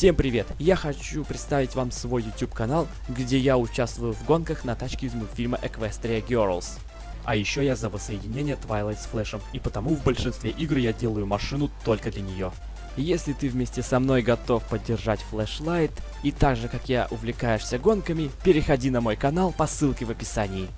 Всем привет! Я хочу представить вам свой YouTube канал, где я участвую в гонках на тачке из мультфильма Equestria Girls. А еще я за воссоединение Twilight с Флэшем, и потому в большинстве игр я делаю машину только для нее. Если ты вместе со мной готов поддержать Flashlight, и так же как я увлекаешься гонками, переходи на мой канал по ссылке в описании.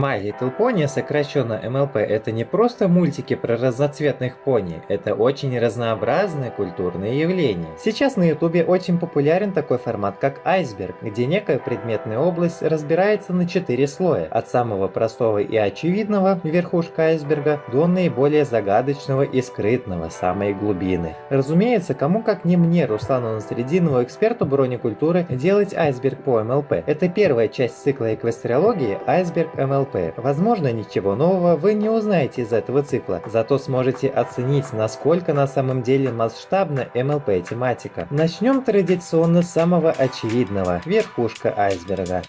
My Little Pony, сокращенно MLP, это не просто мультики про разноцветных пони, это очень разнообразное культурное явление. Сейчас на ютубе очень популярен такой формат, как айсберг, где некая предметная область разбирается на четыре слоя, от самого простого и очевидного, верхушка айсберга, до наиболее загадочного и скрытного, самой глубины. Разумеется, кому как не мне, Руслану Насрединову, эксперту бронекультуры, делать айсберг по МЛП. Это первая часть цикла эквестриологии айсберг МЛП. МЛП. Возможно, ничего нового вы не узнаете из этого цикла, зато сможете оценить, насколько на самом деле масштабна МЛП тематика. Начнем традиционно с самого очевидного – верхушка айсберга.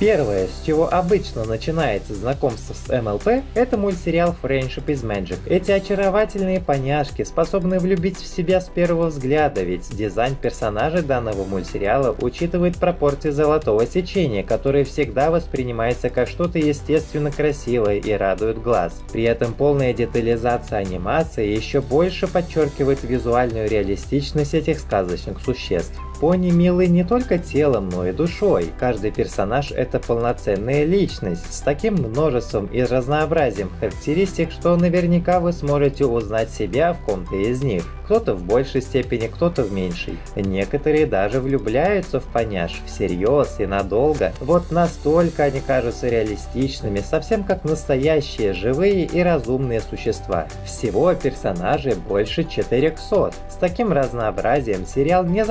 Первое, с чего обычно начинается знакомство с МЛП, это мультсериал Friendship is Magic. Эти очаровательные поняшки способны влюбить в себя с первого взгляда, ведь дизайн персонажей данного мультсериала учитывает пропорции золотого сечения, которое всегда воспринимается как что-то естественно красивое и радует глаз. При этом полная детализация анимации еще больше подчеркивает визуальную реалистичность этих сказочных существ. Пони милый не только телом, но и душой. Каждый персонаж это полноценная личность с таким множеством и разнообразием характеристик, что наверняка вы сможете узнать себя в ком-то из них. Кто-то в большей степени, кто-то в меньшей. Некоторые даже влюбляются в поняш всерьез и надолго. Вот настолько они кажутся реалистичными, совсем как настоящие живые и разумные существа. Всего персонажей больше 400. С таким разнообразием сериал не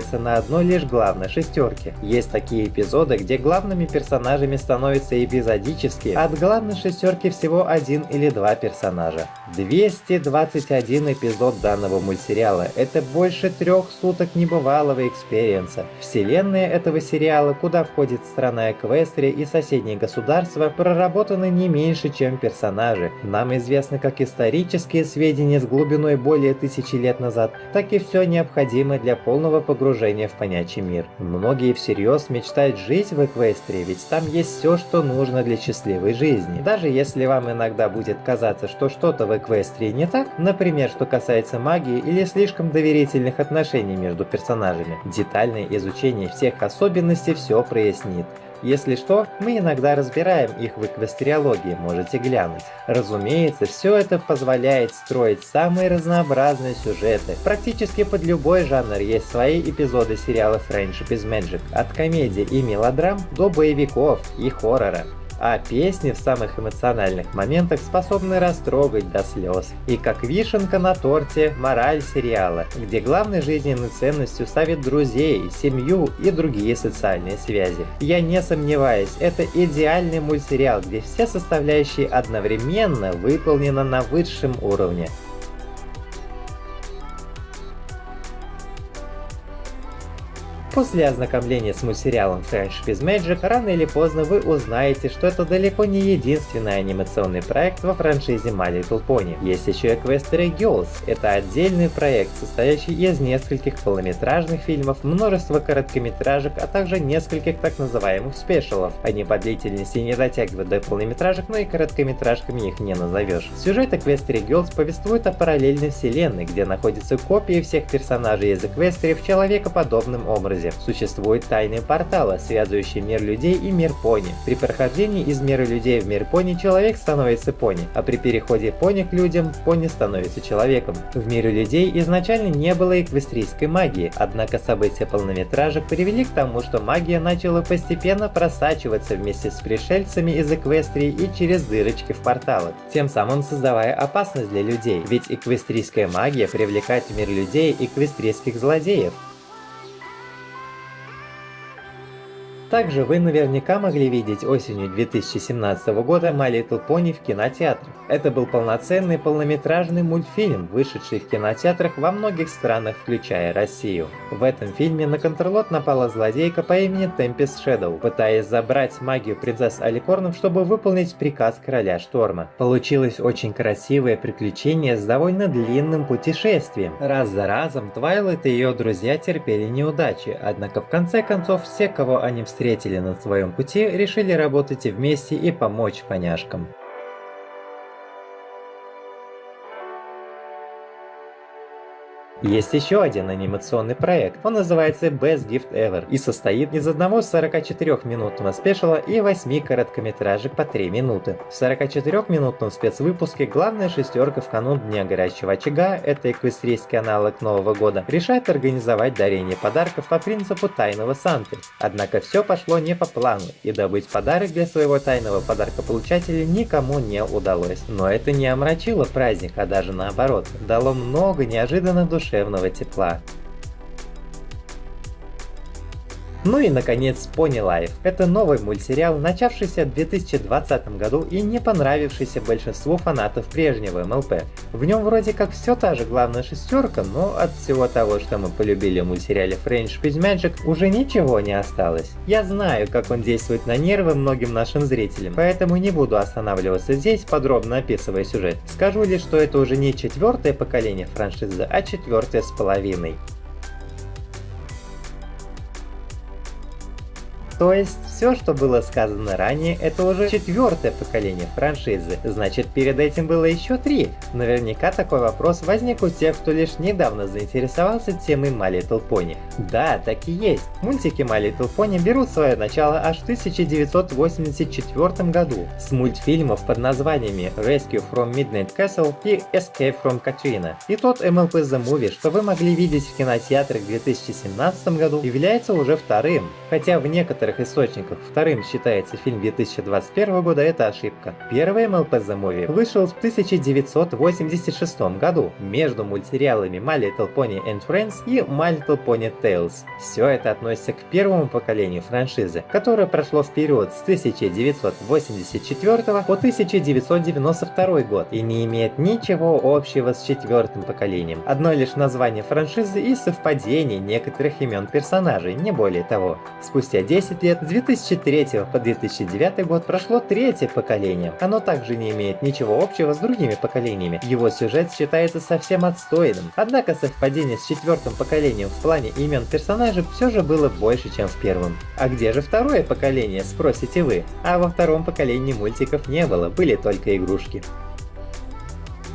зацикливается на одной лишь главной шестерке. Есть такие эпизоды, где главными персонажами становятся эпизодические, от главной шестерки всего один или два персонажа. 221 эпизод данного мультсериала – это больше трех суток небывалого experience а. Вселенная этого сериала, куда входит страна Эквестрия и соседние государства, проработаны не меньше, чем персонажи. Нам известны как исторические сведения с глубиной более тысячи лет назад, так и все необходимое для полного погружения в понятие мир. Многие всерьез мечтают жить в Эквестрии, ведь там есть все, что нужно для счастливой жизни. Даже если вам иногда будет казаться, что что-то в Эквестрии не так, например, что касается магии или слишком доверительных отношений между персонажами. Детальное изучение всех особенностей все прояснит. Если что, мы иногда разбираем их в эквестериологии, можете глянуть. Разумеется, все это позволяет строить самые разнообразные сюжеты. Практически под любой жанр есть свои эпизоды сериала Friendship is Magic, от комедий и мелодрам до боевиков и хоррора а песни в самых эмоциональных моментах способны растрогать до слез. И как вишенка на торте мораль сериала, где главной жизненной ценностью ставят друзей, семью и другие социальные связи. Я не сомневаюсь, это идеальный мультсериал, где все составляющие одновременно выполнены на высшем уровне. После ознакомления с мультсериалом Friendship is Magic, рано или поздно вы узнаете, что это далеко не единственный анимационный проект во франшизе My Little Pony. Есть еще Equestria Girls. Это отдельный проект, состоящий из нескольких полнометражных фильмов, множество короткометражек, а также нескольких так называемых спешалов. Они по длительности не дотягивают до полнометражек, но и короткометражками их не назовешь. Сюжет Equestria Girls повествует о параллельной вселенной, где находятся копии всех персонажей из Equestria в человекоподобном образе. Существует тайный портал, связывающий мир людей и мир пони. При прохождении из мира людей в мир пони человек становится пони, а при переходе пони к людям пони становится человеком. В мире людей изначально не было эквестрийской магии, однако события полнометражек привели к тому, что магия начала постепенно просачиваться вместе с пришельцами из Эквестрии и через дырочки в порталах, тем самым создавая опасность для людей, ведь эквестрийская магия привлекает в мир людей эквестрийских злодеев. Также вы наверняка могли видеть осенью 2017 года My Little Pony в кинотеатрах. Это был полноценный полнометражный мультфильм, вышедший в кинотеатрах во многих странах, включая Россию. В этом фильме на контрлот напала злодейка по имени Tempest Shadow, пытаясь забрать магию принцесс Аликорнов, чтобы выполнить приказ короля Шторма. Получилось очень красивое приключение с довольно длинным путешествием. Раз за разом Твайлайт и ее друзья терпели неудачи, однако в конце концов все, кого они встретили, встретили на своем пути, решили работать вместе и помочь поняшкам. Есть еще один анимационный проект, он называется Best Gift Ever и состоит из одного 44-минутного спешала и 8 короткометражек по 3 минуты. В 44-минутном спецвыпуске главная шестерка в канун Дня Горячего Очага, это эквестрийский аналог Нового года, решает организовать дарение подарков по принципу тайного Санты. Однако все пошло не по плану, и добыть подарок для своего тайного подарка-получателя никому не удалось. Но это не омрачило праздник, а даже наоборот, дало много неожиданных душ душевного тепла. Ну и наконец Pony Life. Это новый мультсериал, начавшийся в 2020 году и не понравившийся большинству фанатов прежнего МЛП. В нем вроде как все та же главная шестерка, но от всего того, что мы полюбили в мультсериале Friendship is Magic, уже ничего не осталось. Я знаю, как он действует на нервы многим нашим зрителям, поэтому не буду останавливаться здесь, подробно описывая сюжет. Скажу лишь, что это уже не четвертое поколение франшизы, а четвертое с половиной. То есть, все, что было сказано ранее, это уже четвертое поколение франшизы, значит перед этим было еще три. Наверняка такой вопрос возник у тех, кто лишь недавно заинтересовался темой My Little Pony. Да, так и есть. Мультики My Little Pony берут свое начало аж в 1984 году с мультфильмов под названиями Rescue from Midnight Castle и Escape from Katrina. И тот MLP The Movie, что вы могли видеть в кинотеатрах в 2017 году, является уже вторым, хотя в некоторых некоторых источниках вторым считается фильм 2021 года, это ошибка. Первый MLP The Movie вышел в 1986 году между мультсериалами My Little Pony and Friends и My Little Pony Tales. Все это относится к первому поколению франшизы, которое прошло в период с 1984 по 1992 год и не имеет ничего общего с четвертым поколением. Одно лишь название франшизы и совпадение некоторых имен персонажей, не более того. Спустя 10 лет, с 2003 по 2009 год прошло третье поколение. Оно также не имеет ничего общего с другими поколениями. Его сюжет считается совсем отстойным. Однако совпадение с четвертым поколением в плане имен персонажей все же было больше, чем в первом. А где же второе поколение, спросите вы? А во втором поколении мультиков не было, были только игрушки.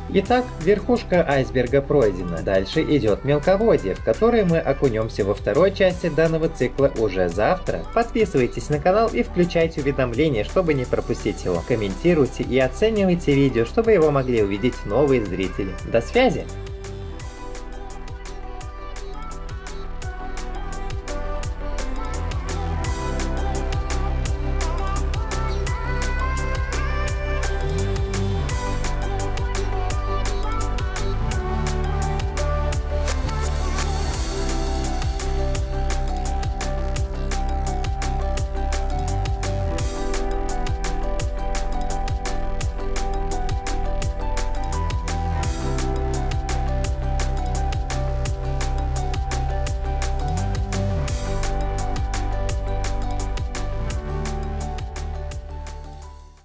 Итак, верхушка айсберга пройдена. Дальше идет мелководье, в которое мы окунемся во второй части данного цикла уже завтра. Подписывайтесь на канал и включайте уведомления, чтобы не пропустить его. Комментируйте и оценивайте видео, чтобы его могли увидеть новые зрители. До связи!